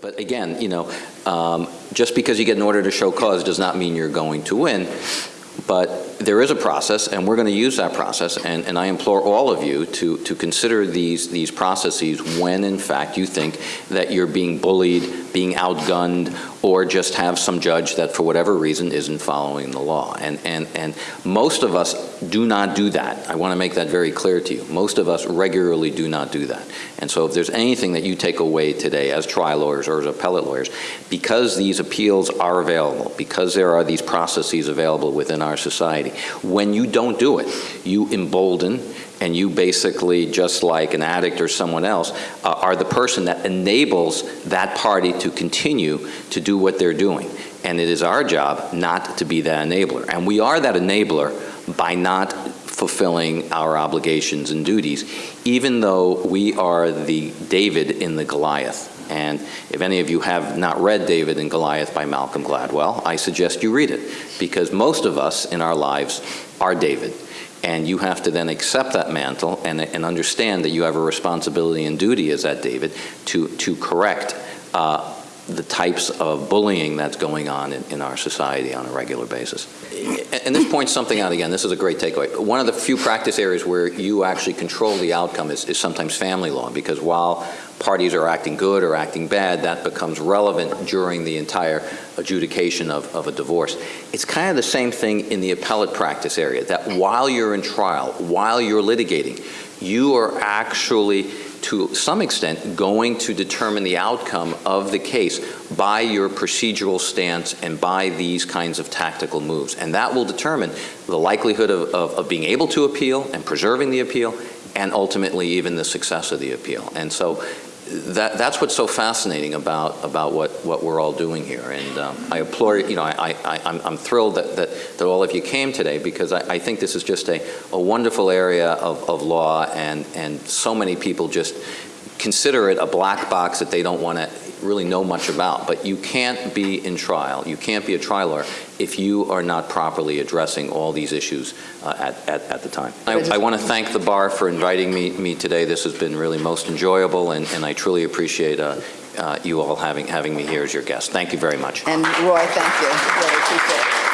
But again, you know, um, just because you get an order to show cause does not mean you're going to win. But there is a process, and we're going to use that process, and, and I implore all of you to, to consider these, these processes when, in fact, you think that you're being bullied, being outgunned, or just have some judge that, for whatever reason, isn't following the law. And, and, and most of us do not do that. I want to make that very clear to you. Most of us regularly do not do that. And so if there's anything that you take away today as trial lawyers or as appellate lawyers, because these appeals are available, because there are these processes available within our society, when you don't do it, you embolden and you basically, just like an addict or someone else, uh, are the person that enables that party to continue to do what they're doing. And it is our job not to be that enabler. And we are that enabler by not fulfilling our obligations and duties, even though we are the David in the Goliath. And if any of you have not read David and Goliath by Malcolm Gladwell, I suggest you read it, because most of us in our lives are David. And you have to then accept that mantle and, and understand that you have a responsibility and duty as that David to, to correct uh, the types of bullying that's going on in, in, our society on a regular basis. And this points something out again, this is a great takeaway. One of the few practice areas where you actually control the outcome is, is sometimes family law, because while parties are acting good or acting bad, that becomes relevant during the entire adjudication of, of a divorce. It's kind of the same thing in the appellate practice area, that while you're in trial, while you're litigating, you are actually to some extent, going to determine the outcome of the case by your procedural stance and by these kinds of tactical moves. And that will determine the likelihood of, of, of being able to appeal and preserving the appeal and ultimately even the success of the appeal. And so that, that's what's so fascinating about, about what, what we're all doing here. And um, I implore, you know, I, I, I'm, I'm thrilled that, that, that all of you came today because I, I think this is just a, a wonderful area of, of law and, and so many people just consider it a black box that they don't want to really know much about. But you can't be in trial, you can't be a trial lawyer if you are not properly addressing all these issues uh, at, at, at, the time. I, I want to thank the bar for inviting me, me today. This has been really most enjoyable, and, and I truly appreciate uh, uh, you all having, having me here as your guest. Thank you very much. And Roy, thank you. Really appreciate it.